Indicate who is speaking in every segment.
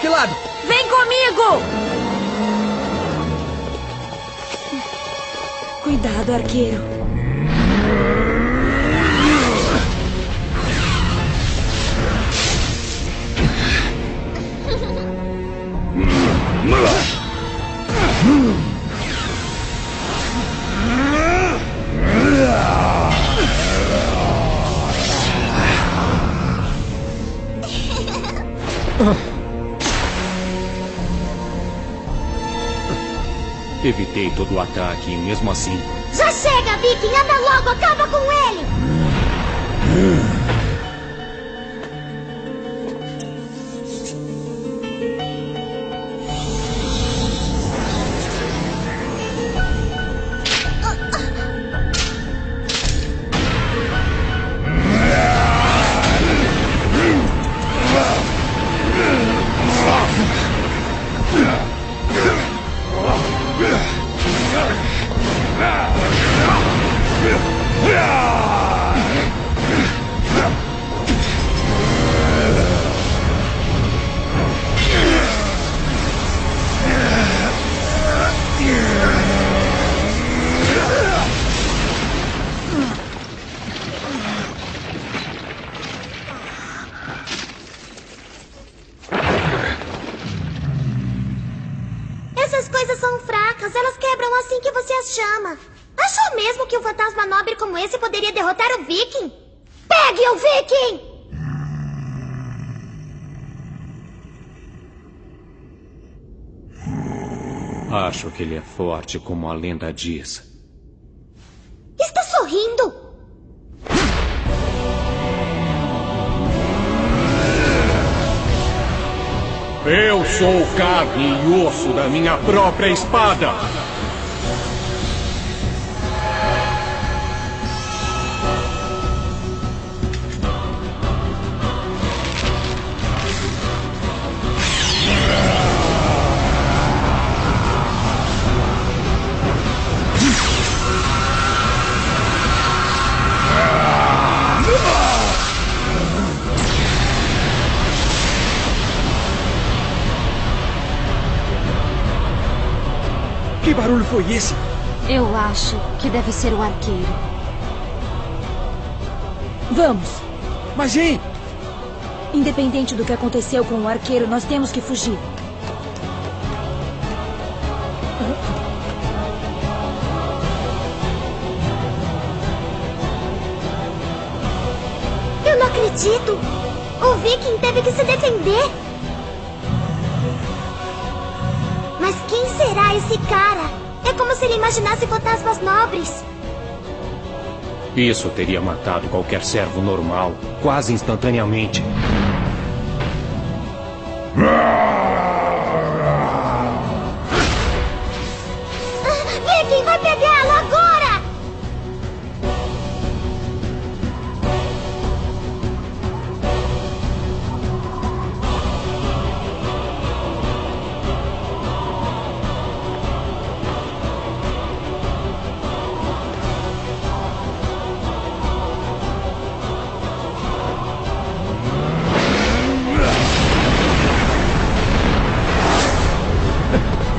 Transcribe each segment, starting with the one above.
Speaker 1: que lado?
Speaker 2: Vem comigo! Cuidado, arqueiro.
Speaker 3: Evitei todo o ataque mesmo assim.
Speaker 4: Já chega, Viking! Anda logo! Acaba Pegue o Viking!
Speaker 3: Acho que ele é forte como a lenda diz.
Speaker 4: Está sorrindo?
Speaker 3: Eu sou carne e osso da minha própria espada.
Speaker 1: Barulho foi esse?
Speaker 2: Eu acho que deve ser o arqueiro.
Speaker 5: Vamos.
Speaker 1: Mas hein?
Speaker 5: Independente do que aconteceu com o arqueiro, nós temos que fugir.
Speaker 4: Eu não acredito! O Viking teve que se defender! Mas quem será esse cara? É como se ele imaginasse fantasmas nobres.
Speaker 3: Isso teria matado qualquer servo normal, quase instantaneamente.
Speaker 4: Ah,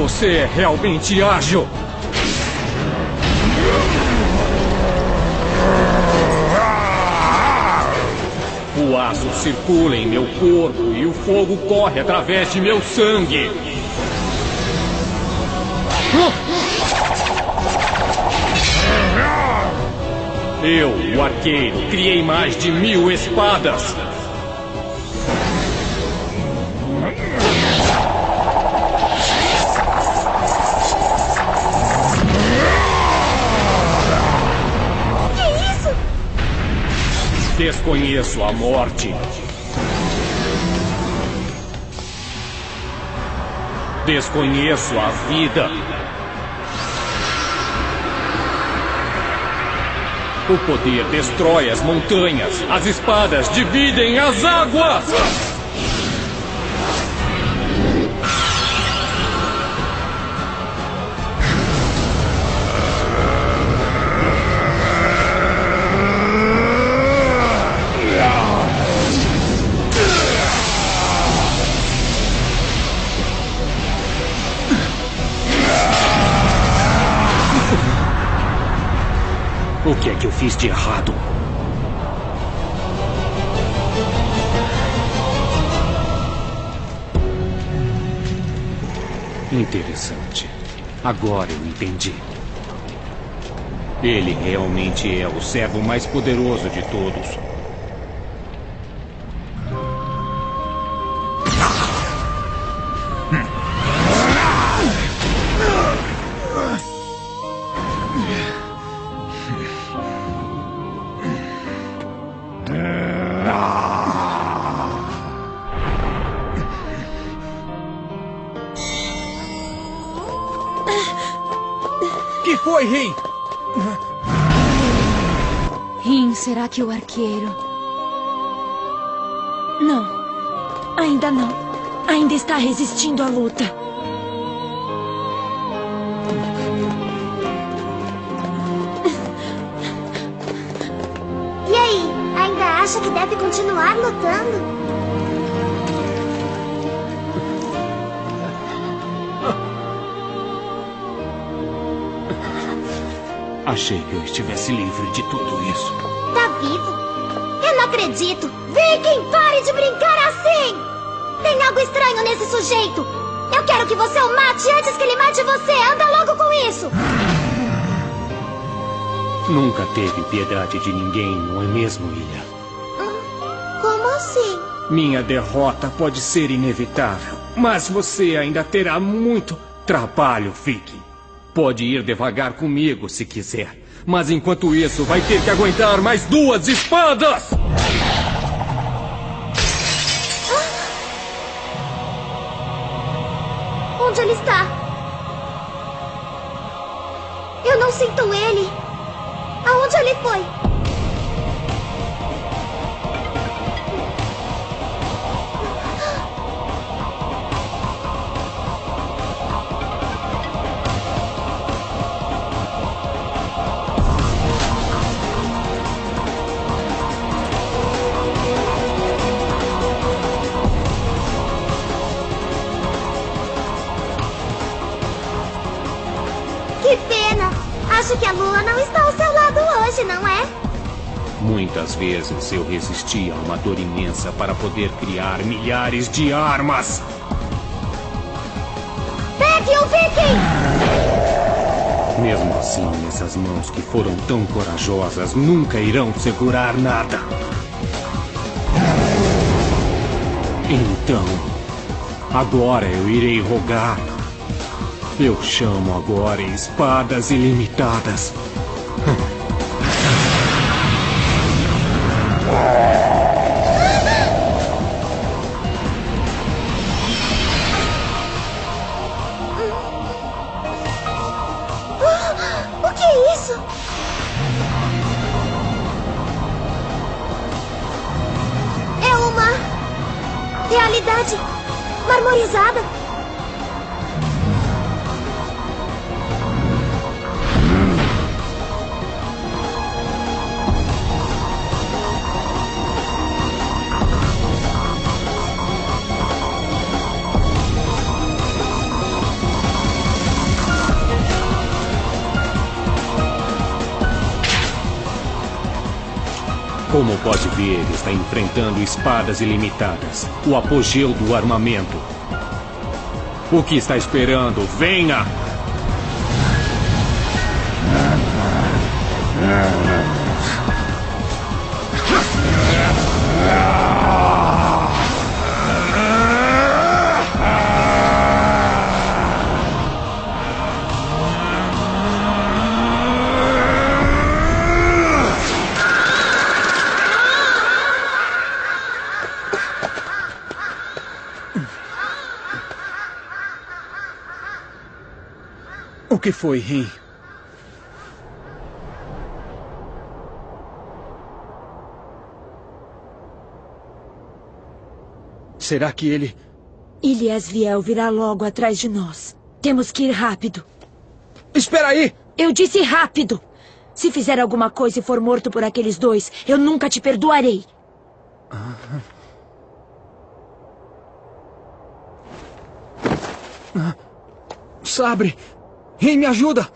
Speaker 3: Você é realmente ágil! O aço circula em meu corpo e o fogo corre através de meu sangue. Eu, o arqueiro, criei mais de mil espadas. Desconheço a morte. Desconheço a vida. O poder destrói as montanhas. As espadas dividem as águas. Que eu fiz de errado. Interessante. Agora eu entendi. Ele realmente é o servo mais poderoso de todos.
Speaker 1: Que foi, Rin?
Speaker 2: Rin, será que o arqueiro...
Speaker 5: Não. Ainda não. Ainda está resistindo à luta.
Speaker 4: E aí, ainda acha que deve continuar lutando?
Speaker 3: Achei que eu estivesse livre de tudo isso.
Speaker 4: Tá vivo? Eu não acredito! Viking, pare de brincar assim! Tem algo estranho nesse sujeito! Eu quero que você o mate antes que ele mate você! Anda logo com isso!
Speaker 3: Nunca teve piedade de ninguém, não é mesmo, Ilha?
Speaker 4: Como assim?
Speaker 3: Minha derrota pode ser inevitável, mas você ainda terá muito trabalho, Viking. Pode ir devagar comigo se quiser, mas enquanto isso vai ter que aguentar mais duas espadas!
Speaker 4: Onde ele está? Eu não sinto ele. Aonde ele foi? Que pena! Acho que a lua não está ao seu lado hoje, não é?
Speaker 3: Muitas vezes eu resisti a uma dor imensa para poder criar milhares de armas.
Speaker 4: Pegue o Viking!
Speaker 3: Mesmo assim, essas mãos que foram tão corajosas nunca irão segurar nada. Então, agora eu irei rogar. Eu chamo agora espadas ilimitadas. Como pode ver, está enfrentando espadas ilimitadas, o apogeu do armamento. O que está esperando? Venha!
Speaker 1: O que foi, Rin? Será que ele...
Speaker 5: Iliasviel virá logo atrás de nós. Temos que ir rápido.
Speaker 1: Espera aí!
Speaker 5: Eu disse rápido! Se fizer alguma coisa e for morto por aqueles dois, eu nunca te perdoarei.
Speaker 1: Sabre! Rei, me ajuda!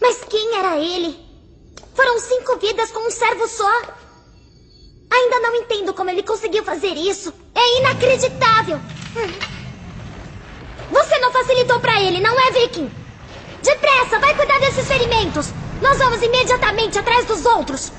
Speaker 4: Mas quem era ele? Foram cinco vidas com um servo só. Ainda não entendo como ele conseguiu fazer isso. É inacreditável! Hum. Você não facilitou para ele, não é, Viking? Depressa, vai cuidar desses ferimentos! Nós vamos imediatamente atrás dos outros!